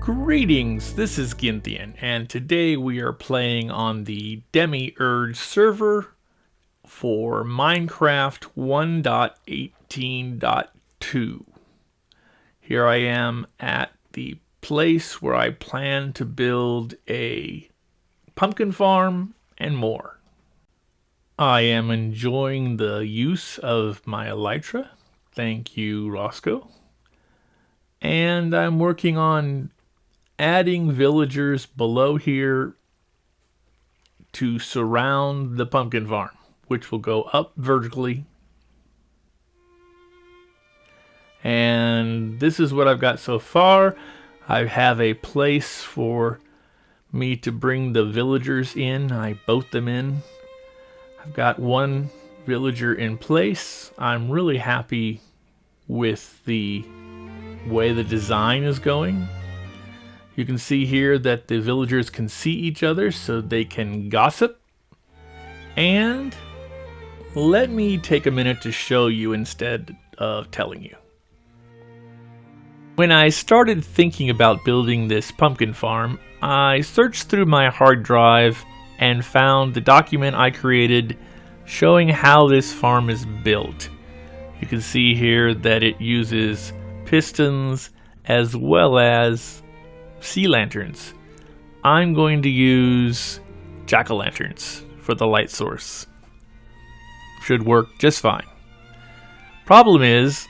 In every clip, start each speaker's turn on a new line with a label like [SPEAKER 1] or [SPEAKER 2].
[SPEAKER 1] Greetings, this is Ginthian, and today we are playing on the Demiurge server for Minecraft 1.18.2. Here I am at the place where I plan to build a pumpkin farm and more. I am enjoying the use of my elytra. Thank you, Roscoe. And I'm working on adding villagers below here to surround the pumpkin farm, which will go up vertically. And this is what I've got so far. I have a place for me to bring the villagers in. I boat them in. I've got one villager in place. I'm really happy with the way the design is going. You can see here that the villagers can see each other so they can gossip. And let me take a minute to show you instead of telling you. When I started thinking about building this pumpkin farm, I searched through my hard drive and found the document I created showing how this farm is built. You can see here that it uses pistons as well as sea lanterns. I'm going to use jack-o'-lanterns for the light source. Should work just fine. Problem is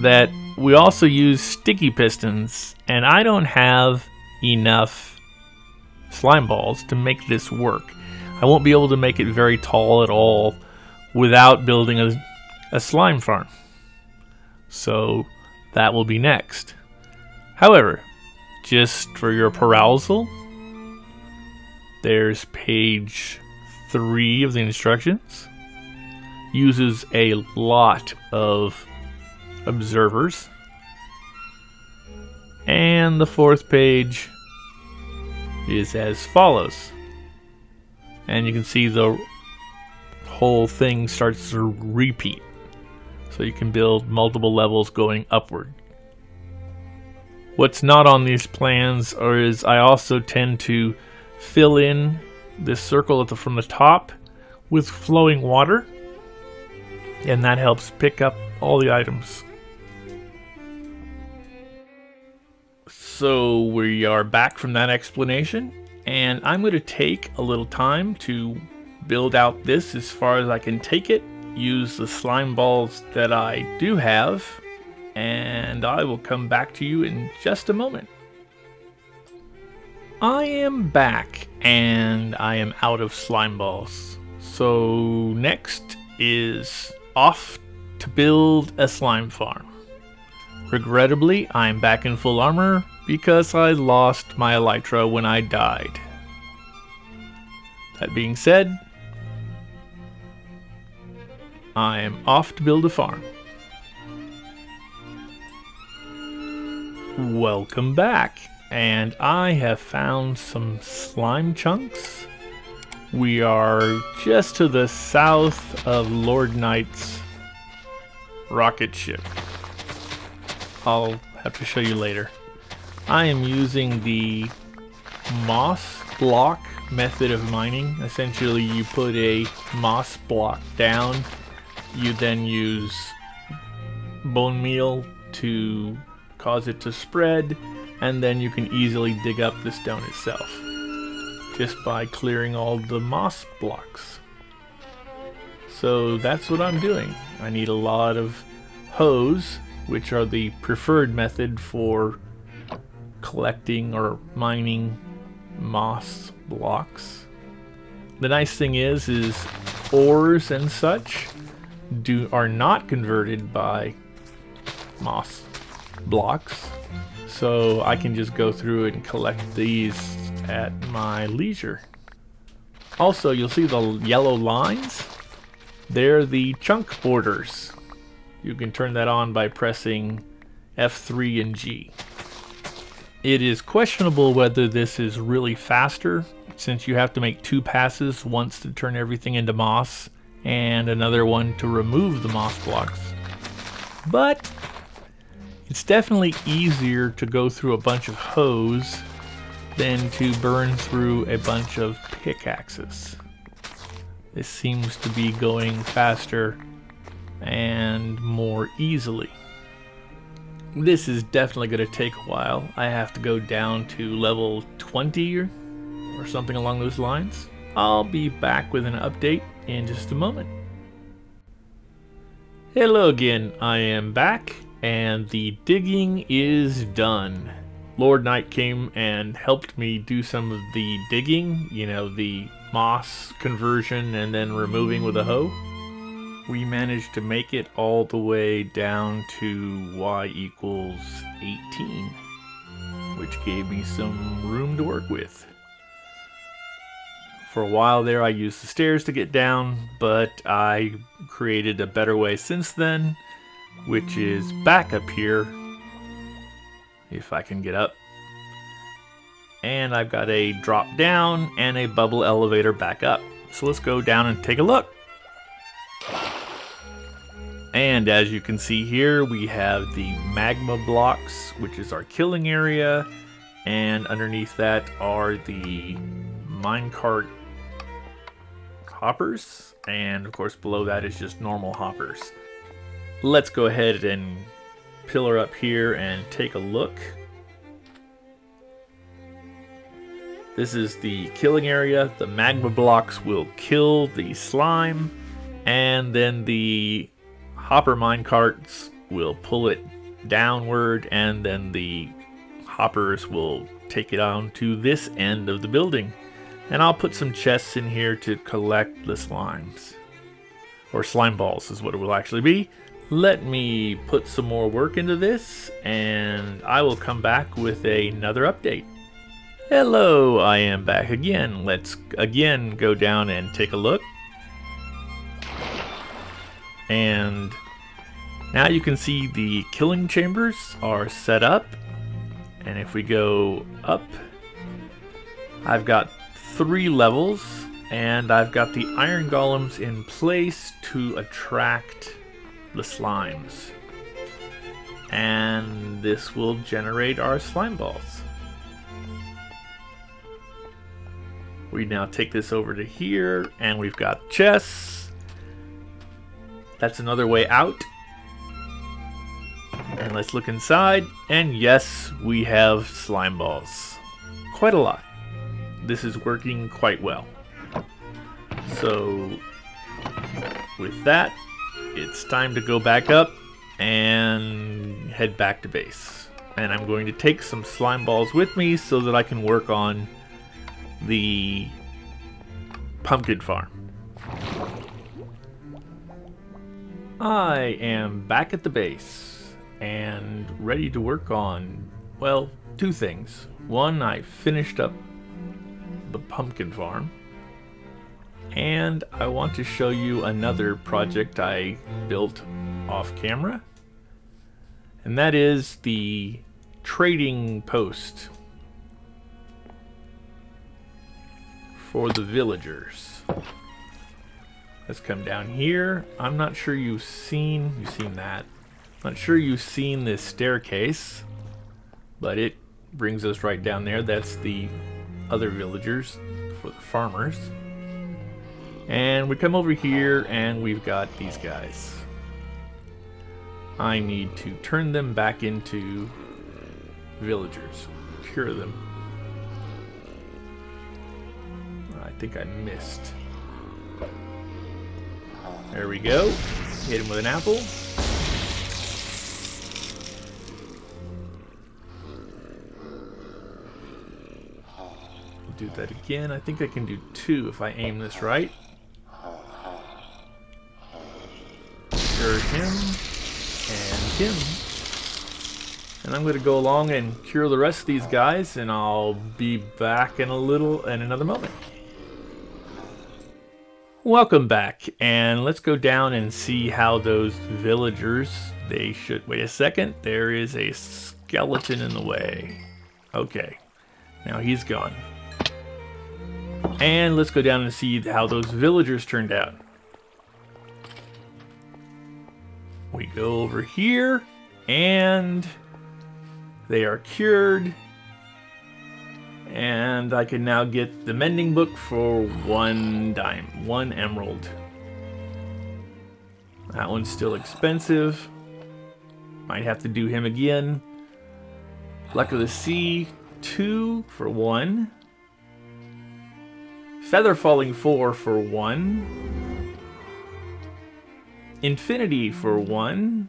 [SPEAKER 1] that we also use sticky pistons and I don't have enough slime balls to make this work. I won't be able to make it very tall at all without building a, a slime farm. So that will be next. However, just for your perusal, there's page three of the instructions. Uses a lot of observers. And the fourth page is as follows. And you can see the whole thing starts to repeat. So you can build multiple levels going upward. What's not on these plans or is I also tend to fill in this circle the, from the top with flowing water and that helps pick up all the items. So we are back from that explanation and I'm going to take a little time to build out this as far as I can take it, use the slime balls that I do have and I will come back to you in just a moment. I am back, and I am out of slime balls. So next is off to build a slime farm. Regrettably, I'm back in full armor because I lost my elytra when I died. That being said, I am off to build a farm. Welcome back, and I have found some slime chunks. We are just to the south of Lord Knight's rocket ship. I'll have to show you later. I am using the moss block method of mining. Essentially, you put a moss block down, you then use bone meal to cause it to spread, and then you can easily dig up the stone itself just by clearing all the moss blocks. So that's what I'm doing. I need a lot of hoes, which are the preferred method for collecting or mining moss blocks. The nice thing is, is ores and such do are not converted by moss blocks. So I can just go through and collect these at my leisure. Also, you'll see the yellow lines. They're the chunk borders. You can turn that on by pressing F3 and G. It is questionable whether this is really faster since you have to make two passes, once to turn everything into moss and another one to remove the moss blocks. But It's definitely easier to go through a bunch of hoes than to burn through a bunch of pickaxes. This seems to be going faster and more easily. This is definitely going to take a while. I have to go down to level 20 or, or something along those lines. I'll be back with an update in just a moment. Hello again, I am back and the digging is done. Lord Knight came and helped me do some of the digging, you know, the moss conversion and then removing with a hoe. We managed to make it all the way down to y equals 18, which gave me some room to work with. For a while there I used the stairs to get down, but I created a better way since then, which is back up here if I can get up. And I've got a drop down and a bubble elevator back up. So let's go down and take a look. And as you can see here, we have the magma blocks, which is our killing area. And underneath that are the minecart hoppers. And of course below that is just normal hoppers. Let's go ahead and pillar up here and take a look. This is the killing area. The magma blocks will kill the slime, and then the hopper mine carts will pull it downward, and then the hoppers will take it on to this end of the building. And I'll put some chests in here to collect the slimes. Or slime balls is what it will actually be. Let me put some more work into this, and I will come back with another update. Hello, I am back again. Let's again go down and take a look. And now you can see the killing chambers are set up. And if we go up, I've got three levels and I've got the iron golems in place to attract the slimes. And this will generate our slime balls. We now take this over to here and we've got chests. That's another way out. And let's look inside. And yes, we have slime balls. Quite a lot. This is working quite well. So with that, it's time to go back up and head back to base. And I'm going to take some slime balls with me so that I can work on the pumpkin farm. I am back at the base and ready to work on, well, two things. One, I finished up the pumpkin farm and I want to show you another project I built off camera and that is the trading post for the villagers. Let's come down here. I'm not sure you've seen, you've seen that. Not sure you've seen this staircase, but it brings us right down there. That's the other villagers for the farmers. And we come over here and we've got these guys. I need to turn them back into villagers. Cure them. I think I missed. There we go. Hit him with an apple. Do that again. I think I can do two if I aim this right. Cure him and him. And I'm going to go along and cure the rest of these guys, and I'll be back in a little, in another moment. Welcome back, and let's go down and see how those villagers, they should, wait a second, there is a skeleton in the way. Okay, now he's gone. And let's go down and see how those villagers turned out. We go over here, And they are cured. And I can now get the mending book for one dime, one emerald. That one's still expensive. Might have to do him again. Luck of the Sea, two for one. Feather Falling four for one. Infinity for one.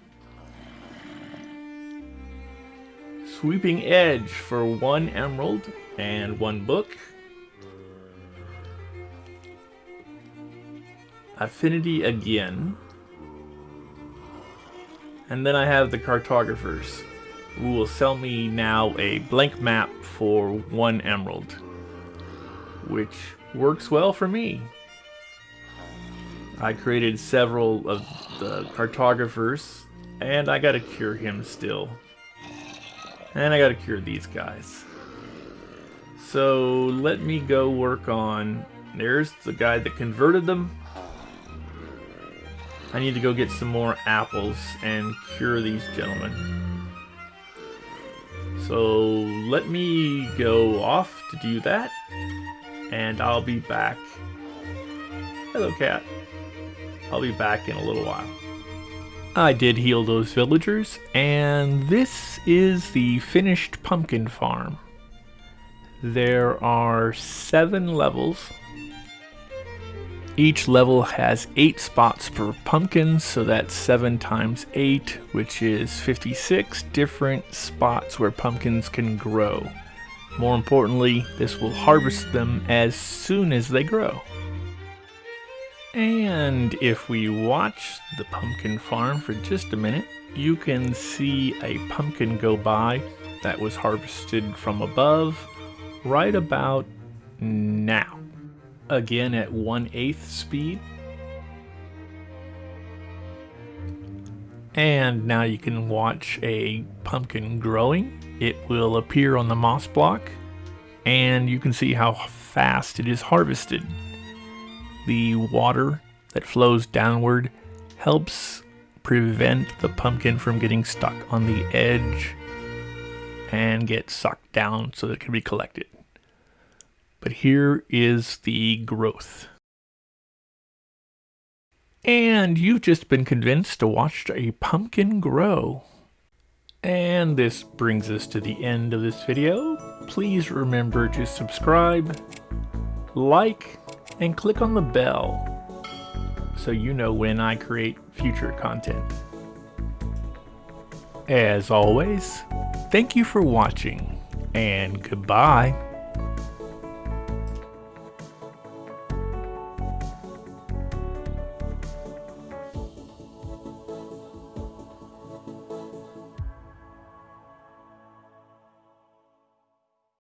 [SPEAKER 1] Sweeping Edge for one emerald and one book. Affinity again. And then I have the cartographers, who will sell me now a blank map for one emerald, which works well for me. I created several of the cartographers, and I gotta cure him still. And I gotta cure these guys. So let me go work on... There's the guy that converted them. I need to go get some more apples and cure these gentlemen. So let me go off to do that. And I'll be back. Hello, cat. I'll be back in a little while. I did heal those villagers, and this is the finished pumpkin farm. There are seven levels each level has 8 spots per pumpkin, so that's 7 times 8, which is 56 different spots where pumpkins can grow. More importantly, this will harvest them as soon as they grow. And if we watch the pumpkin farm for just a minute, you can see a pumpkin go by that was harvested from above right about now again at 1 8th speed. And now you can watch a pumpkin growing. It will appear on the moss block and you can see how fast it is harvested. The water that flows downward helps prevent the pumpkin from getting stuck on the edge and get sucked down so that it can be collected. But here is the growth. And you've just been convinced to watch a pumpkin grow. And this brings us to the end of this video. Please remember to subscribe, like, and click on the bell so you know when I create future content. As always, thank you for watching, and goodbye.